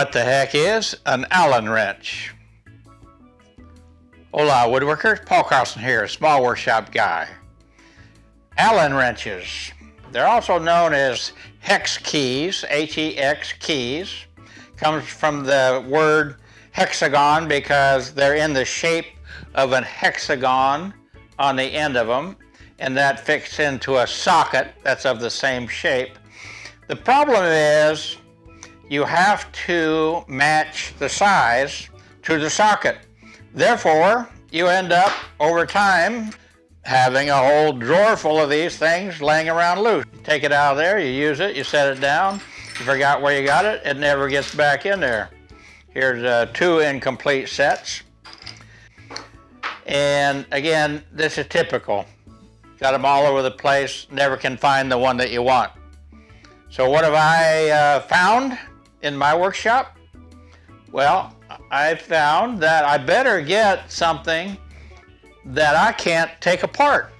What the heck is an Allen wrench? Hola woodworkers, Paul Carlson here, a small workshop guy. Allen wrenches. They're also known as hex keys, H-E-X keys. Comes from the word hexagon because they're in the shape of an hexagon on the end of them and that fits into a socket that's of the same shape. The problem is you have to match the size to the socket. Therefore, you end up over time having a whole drawer full of these things laying around loose. You take it out of there, you use it, you set it down, you forgot where you got it, it never gets back in there. Here's uh, two incomplete sets. And again, this is typical. Got them all over the place, never can find the one that you want. So what have I uh, found in my workshop? Well, I found that I better get something that I can't take apart.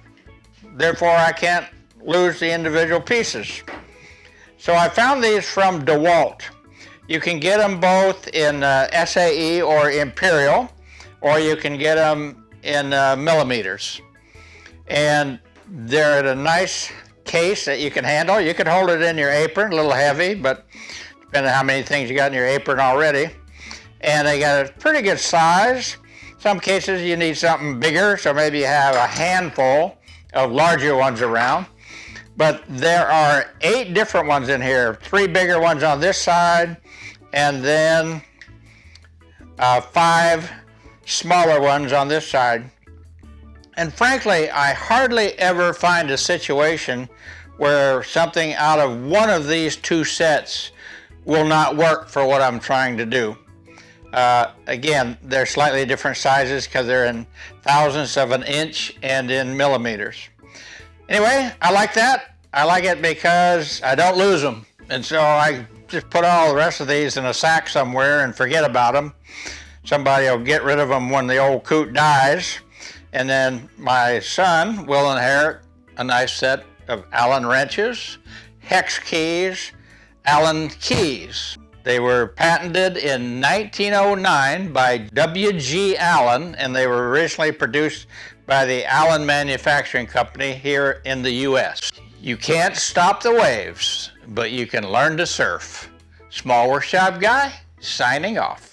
Therefore, I can't lose the individual pieces. So I found these from DeWalt. You can get them both in uh, SAE or Imperial, or you can get them in uh, millimeters. And they're in a nice case that you can handle. You can hold it in your apron, a little heavy, but depending on how many things you got in your apron already. And they got a pretty good size. Some cases you need something bigger, so maybe you have a handful of larger ones around. But there are eight different ones in here, three bigger ones on this side, and then uh, five smaller ones on this side. And frankly, I hardly ever find a situation where something out of one of these two sets will not work for what I'm trying to do. Uh, again, they're slightly different sizes because they're in thousandths of an inch and in millimeters. Anyway, I like that. I like it because I don't lose them. And so I just put all the rest of these in a sack somewhere and forget about them. Somebody will get rid of them when the old coot dies. And then my son will inherit a nice set of Allen wrenches, hex keys, Allen keys. They were patented in 1909 by W.G. Allen, and they were originally produced by the Allen Manufacturing Company here in the U.S. You can't stop the waves, but you can learn to surf. Small Workshop Guy, signing off.